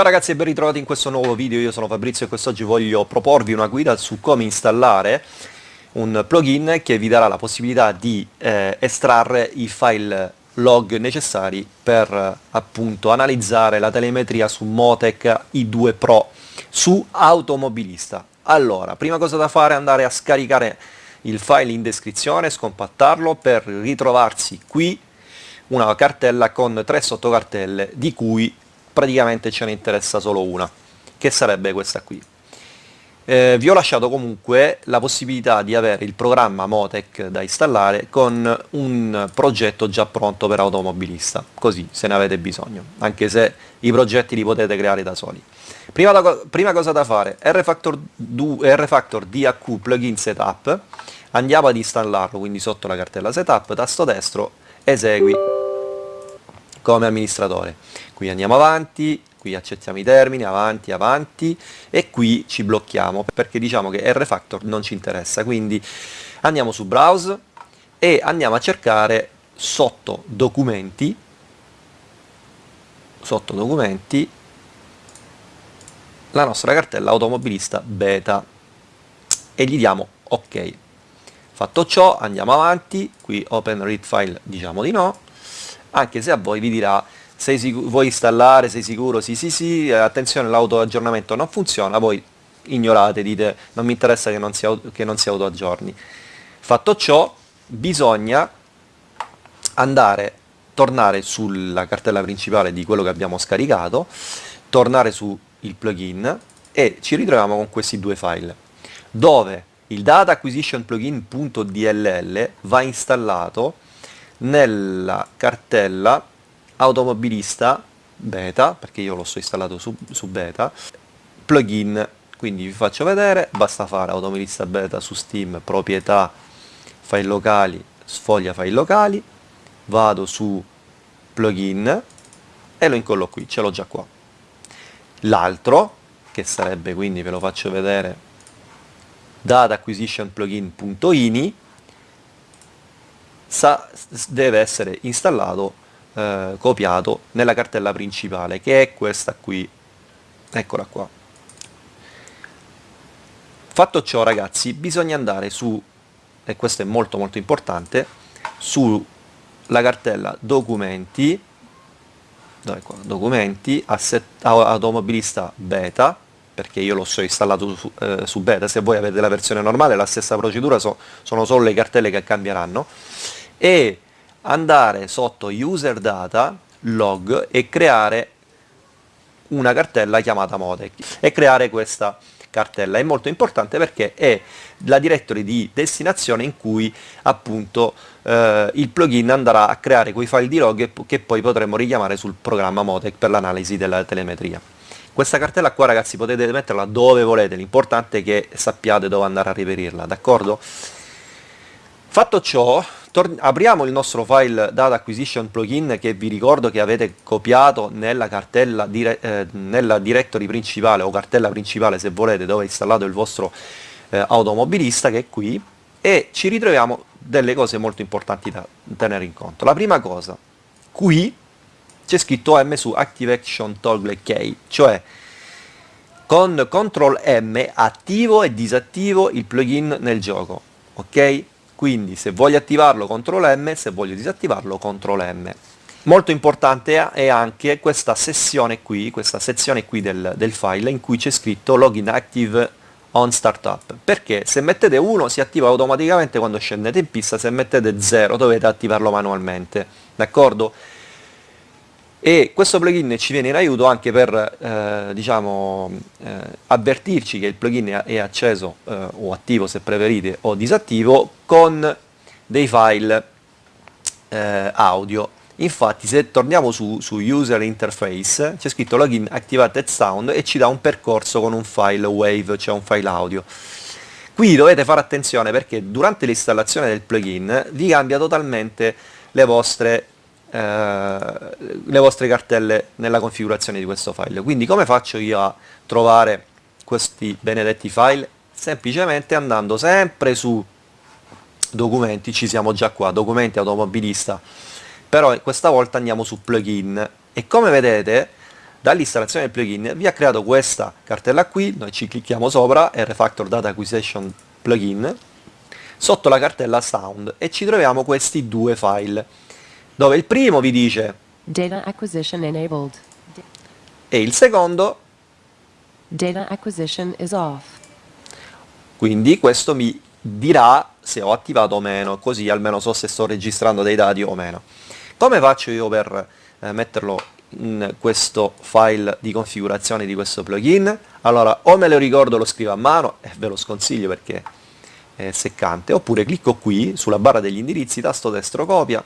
Ciao ragazzi e ben ritrovati in questo nuovo video, io sono Fabrizio e quest'oggi voglio proporvi una guida su come installare un plugin che vi darà la possibilità di eh, estrarre i file log necessari per eh, appunto analizzare la telemetria su Motec i2 Pro su automobilista. Allora, prima cosa da fare è andare a scaricare il file in descrizione, scompattarlo per ritrovarsi qui una cartella con tre sottocartelle di cui praticamente ce ne interessa solo una, che sarebbe questa qui. Eh, vi ho lasciato comunque la possibilità di avere il programma Motec da installare con un progetto già pronto per automobilista, così se ne avete bisogno, anche se i progetti li potete creare da soli. Prima, da, prima cosa da fare, RFactor, RFactor DHQ Plugin Setup, andiamo ad installarlo, quindi sotto la cartella Setup, tasto destro, esegui come amministratore. Qui andiamo avanti, qui accettiamo i termini, avanti, avanti e qui ci blocchiamo perché diciamo che RFactor non ci interessa, quindi andiamo su Browse e andiamo a cercare sotto documenti, sotto documenti, la nostra cartella automobilista beta e gli diamo ok. Fatto ciò andiamo avanti, qui open read file diciamo di no, anche se a voi vi dirà sei vuoi installare, sei sicuro, sì sì sì, eh, attenzione l'autoaggiornamento non funziona, voi ignorate, dite non mi interessa che non si, che non si autoaggiorni. Fatto ciò, bisogna andare, tornare sulla cartella principale di quello che abbiamo scaricato, tornare sul plugin e ci ritroviamo con questi due file, dove il data acquisition plugin.dll va installato nella cartella automobilista beta, perché io l'ho so installato su, su beta, plugin, quindi vi faccio vedere, basta fare automobilista beta su Steam, proprietà, file locali, sfoglia file locali, vado su plugin e lo incollo qui, ce l'ho già qua. L'altro, che sarebbe quindi, ve lo faccio vedere, data plugin.ini, deve essere installato eh, copiato nella cartella principale che è questa qui. Eccola qua. Fatto ciò ragazzi bisogna andare su e questo è molto molto importante sulla cartella documenti. Dove qua? documenti automobilista beta perché io l'ho so installato su, eh, su, beta. Se voi avete la versione normale la stessa procedura so, sono solo le cartelle che cambieranno e andare sotto user data log e creare una cartella chiamata Motec e creare questa cartella. È molto importante perché è la directory di destinazione in cui appunto eh, il plugin andrà a creare quei file di log che poi potremo richiamare sul programma Motec per l'analisi della telemetria. Questa cartella qua ragazzi potete metterla dove volete l'importante è che sappiate dove andare a reperirla d'accordo fatto ciò apriamo il nostro file data acquisition plugin che vi ricordo che avete copiato nella cartella dire eh, nella directory principale o cartella principale se volete dove è installato il vostro eh, automobilista che è qui e ci ritroviamo delle cose molto importanti da tenere in conto. La prima cosa qui c'è scritto M su Active Action Toggle Key cioè con CTRL M attivo e disattivo il plugin nel gioco ok quindi se voglio attivarlo CTRL M, se voglio disattivarlo CTRL M. Molto importante è anche questa sessione qui, questa sezione qui del, del file in cui c'è scritto login active on startup perché se mettete 1 si attiva automaticamente quando scendete in pista se mettete 0 dovete attivarlo manualmente d'accordo? E questo plugin ci viene in aiuto anche per eh, diciamo, eh, avvertirci che il plugin è acceso eh, o attivo se preferite o disattivo con dei file eh, audio. Infatti se torniamo su, su user interface c'è scritto login activated sound e ci dà un percorso con un file wave cioè un file audio. Qui dovete fare attenzione perché durante l'installazione del plugin vi cambia totalmente le vostre le vostre cartelle nella configurazione di questo file. Quindi come faccio io a trovare questi benedetti file? Semplicemente andando sempre su documenti ci siamo già qua documenti automobilista. Però questa volta andiamo su plugin e come vedete dall'installazione del plugin vi ha creato questa cartella qui, noi ci clicchiamo sopra, RFactor Data Acquisition Plugin, sotto la cartella Sound e ci troviamo questi due file, dove il primo vi dice Data acquisition enabled. e il secondo, Data acquisition is off. quindi questo mi dirà se ho attivato o meno, così almeno so se sto registrando dei dati o meno. Come faccio io per eh, metterlo in questo file di configurazione di questo plugin? Allora, o me lo ricordo lo scrivo a mano, e ve lo sconsiglio perché è seccante, oppure clicco qui sulla barra degli indirizzi, tasto destro copia,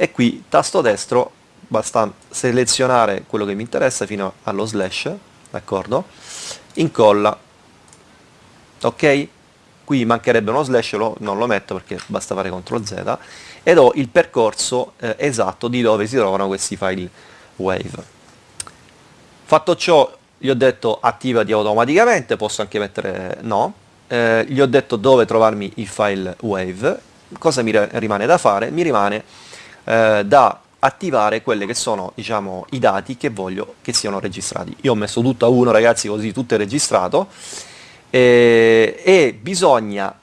e qui tasto destro, basta selezionare quello che mi interessa fino allo slash, d'accordo? Incolla, ok? Qui mancherebbe uno slash, lo, non lo metto perché basta fare CTRL Z, ed ho il percorso eh, esatto di dove si trovano questi file wave. Fatto ciò, gli ho detto attivati automaticamente, posso anche mettere no, eh, gli ho detto dove trovarmi il file wave, cosa mi rimane da fare? Mi rimane eh, da attivare quelli che sono diciamo, i dati che voglio che siano registrati. Io ho messo tutto a uno ragazzi così tutto è registrato e, e bisogna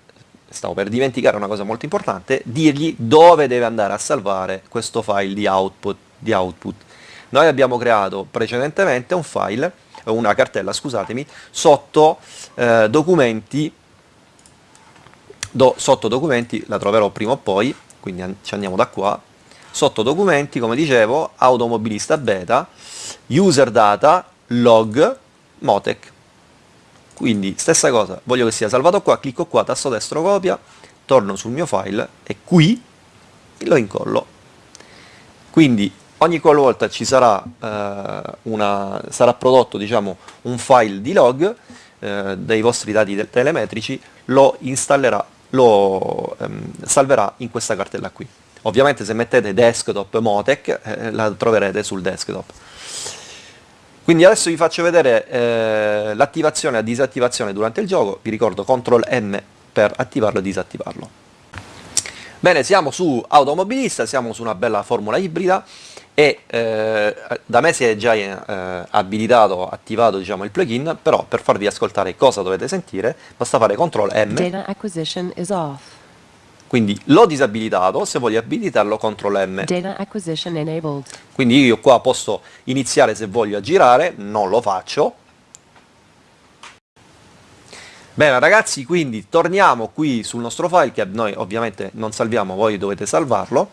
stavo per dimenticare una cosa molto importante, dirgli dove deve andare a salvare questo file di output. Di output. Noi abbiamo creato precedentemente un file, una cartella, scusatemi, sotto eh, documenti, do, sotto documenti, la troverò prima o poi, quindi ci andiamo da qua, sotto documenti, come dicevo, automobilista beta, user data, log, motec. Quindi stessa cosa, voglio che sia salvato qua, clicco qua, tasto destro copia, torno sul mio file e qui lo incollo. Quindi ogni qualvolta ci sarà, eh, una, sarà prodotto diciamo, un file di log eh, dei vostri dati telemetrici, lo installerà, lo ehm, salverà in questa cartella qui. Ovviamente se mettete desktop Motec eh, la troverete sul desktop. Quindi adesso vi faccio vedere eh, l'attivazione e la disattivazione durante il gioco, vi ricordo CTRL M per attivarlo e disattivarlo. Bene, siamo su automobilista, siamo su una bella formula ibrida e eh, da me si è già eh, abilitato, attivato diciamo, il plugin, però per farvi ascoltare cosa dovete sentire basta fare CTRL M. Data acquisition is off. Quindi l'ho disabilitato, se voglio abilitarlo CTRL M. Data acquisition enabled. Quindi io qua posso iniziare se voglio a girare, non lo faccio. Bene ragazzi, quindi torniamo qui sul nostro file che noi ovviamente non salviamo, voi dovete salvarlo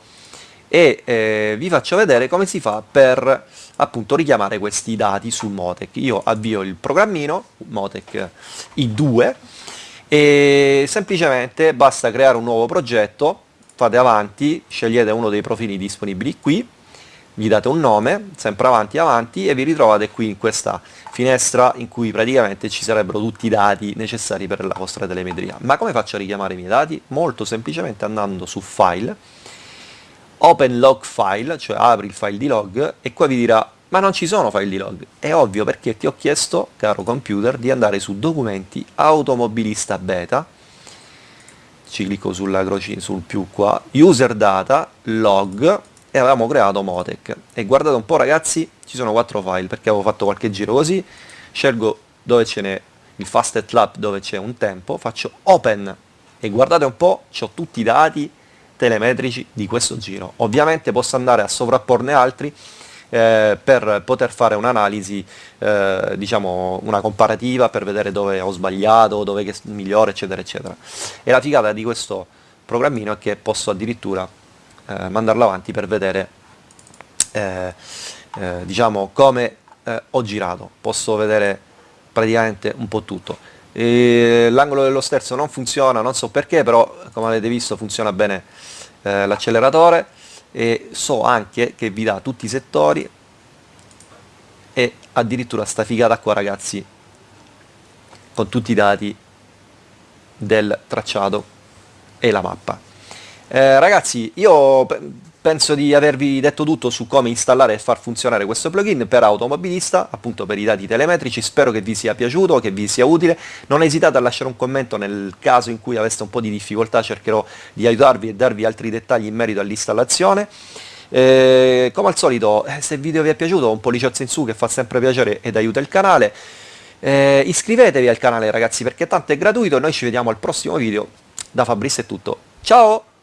e eh, vi faccio vedere come si fa per appunto richiamare questi dati sul Motec. Io avvio il programmino, Motec I2, e semplicemente basta creare un nuovo progetto, fate avanti, scegliete uno dei profili disponibili qui, gli date un nome, sempre avanti avanti e vi ritrovate qui in questa finestra in cui praticamente ci sarebbero tutti i dati necessari per la vostra telemetria. Ma come faccio a richiamare i miei dati? Molto semplicemente andando su File, Open Log File, cioè apri il file di log e qua vi dirà ma non ci sono file di log. È ovvio perché ti ho chiesto, caro computer, di andare su Documenti, Automobilista Beta, ci clicco sulla croce, sul più qua, User Data, Log, e avevamo creato Motec. E guardate un po' ragazzi, ci sono quattro file, perché avevo fatto qualche giro così, scelgo dove ce n'è il Fastest Lab, dove c'è un tempo, faccio Open, e guardate un po', ho tutti i dati telemetrici di questo giro. Ovviamente posso andare a sovrapporne altri, eh, per poter fare un'analisi, eh, diciamo una comparativa per vedere dove ho sbagliato, dove è migliore, eccetera, eccetera. E la figata di questo programmino è che posso addirittura eh, mandarlo avanti per vedere eh, eh, diciamo come eh, ho girato, posso vedere praticamente un po' tutto. L'angolo dello sterzo non funziona, non so perché, però come avete visto funziona bene l'acceleratore e so anche che vi dà tutti i settori e addirittura sta figata qua ragazzi con tutti i dati del tracciato e la mappa. Eh, ragazzi io penso di avervi detto tutto su come installare e far funzionare questo plugin per automobilista, appunto per i dati telemetrici, spero che vi sia piaciuto, che vi sia utile, non esitate a lasciare un commento nel caso in cui aveste un po' di difficoltà, cercherò di aiutarvi e darvi altri dettagli in merito all'installazione. Eh, come al solito, eh, se il video vi è piaciuto, un polliciozzo in su che fa sempre piacere ed aiuta il canale. Eh, iscrivetevi al canale ragazzi perché tanto è gratuito, noi ci vediamo al prossimo video. Da Fabrizio è tutto. Ciao!